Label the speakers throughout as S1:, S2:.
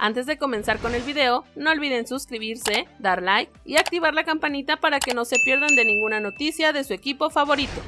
S1: Antes de comenzar con el video, no olviden suscribirse, dar like y activar la campanita para que no se pierdan de ninguna noticia de su equipo favorito.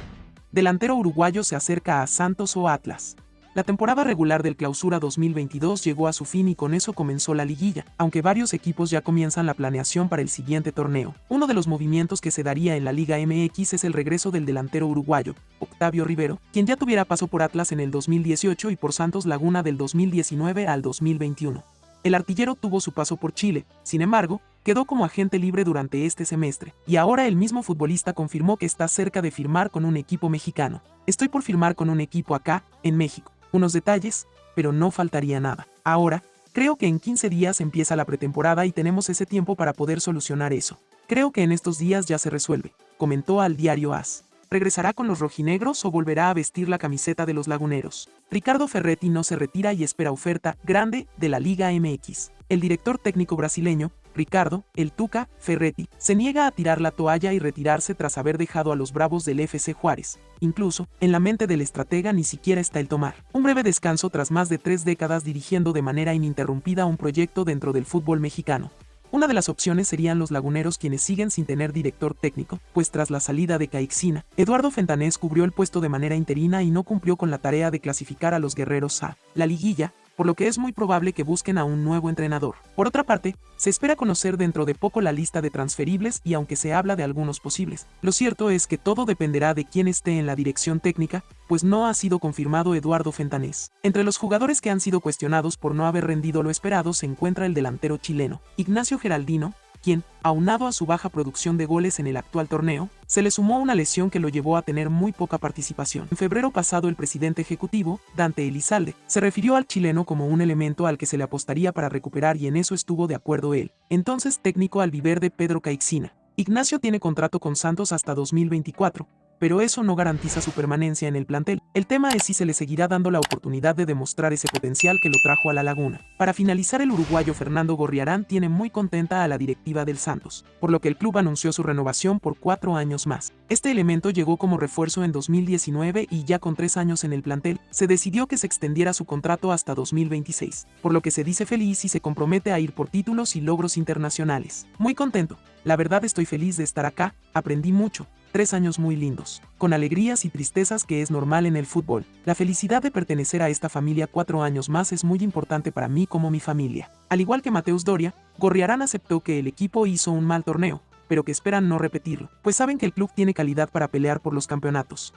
S2: Delantero uruguayo se acerca a Santos o Atlas. La temporada regular del Clausura 2022 llegó a su fin y con eso comenzó la liguilla, aunque varios equipos ya comienzan la planeación para el siguiente torneo. Uno de los movimientos que se daría en la Liga MX es el regreso del delantero uruguayo, Octavio Rivero, quien ya tuviera paso por Atlas en el 2018 y por Santos Laguna del 2019 al 2021. El artillero tuvo su paso por Chile, sin embargo, quedó como agente libre durante este semestre, y ahora el mismo futbolista confirmó que está cerca de firmar con un equipo mexicano. Estoy por firmar con un equipo acá, en México. Unos detalles, pero no faltaría nada. Ahora, creo que en 15 días empieza la pretemporada y tenemos ese tiempo para poder solucionar eso. Creo que en estos días ya se resuelve, comentó al diario AS. ¿Regresará con los rojinegros o volverá a vestir la camiseta de los laguneros? Ricardo Ferretti no se retira y espera oferta grande de la Liga MX. El director técnico brasileño, Ricardo, el Tuca, Ferretti, se niega a tirar la toalla y retirarse tras haber dejado a los Bravos del FC Juárez. Incluso, en la mente del estratega ni siquiera está el tomar. Un breve descanso tras más de tres décadas dirigiendo de manera ininterrumpida un proyecto dentro del fútbol mexicano. Una de las opciones serían los laguneros quienes siguen sin tener director técnico, pues tras la salida de Caixina, Eduardo Fentanés cubrió el puesto de manera interina y no cumplió con la tarea de clasificar a los guerreros a. La liguilla, por lo que es muy probable que busquen a un nuevo entrenador. Por otra parte, se espera conocer dentro de poco la lista de transferibles y aunque se habla de algunos posibles, lo cierto es que todo dependerá de quién esté en la dirección técnica, pues no ha sido confirmado Eduardo Fentanés. Entre los jugadores que han sido cuestionados por no haber rendido lo esperado se encuentra el delantero chileno, Ignacio Geraldino, quien, aunado a su baja producción de goles en el actual torneo, se le sumó una lesión que lo llevó a tener muy poca participación. En febrero pasado el presidente ejecutivo, Dante Elizalde, se refirió al chileno como un elemento al que se le apostaría para recuperar y en eso estuvo de acuerdo él. Entonces técnico albiverde Pedro Caixina. Ignacio tiene contrato con Santos hasta 2024, pero eso no garantiza su permanencia en el plantel. El tema es si se le seguirá dando la oportunidad de demostrar ese potencial que lo trajo a la laguna. Para finalizar, el uruguayo Fernando Gorriarán tiene muy contenta a la directiva del Santos, por lo que el club anunció su renovación por cuatro años más. Este elemento llegó como refuerzo en 2019 y ya con tres años en el plantel, se decidió que se extendiera su contrato hasta 2026, por lo que se dice feliz y se compromete a ir por títulos y logros internacionales. Muy contento. La verdad estoy feliz de estar acá, aprendí mucho, Tres años muy lindos, con alegrías y tristezas que es normal en el fútbol. La felicidad de pertenecer a esta familia cuatro años más es muy importante para mí como mi familia. Al igual que Mateus Doria, Gorriarán aceptó que el equipo hizo un mal torneo, pero que esperan no repetirlo, pues saben que el club tiene calidad para pelear por los campeonatos.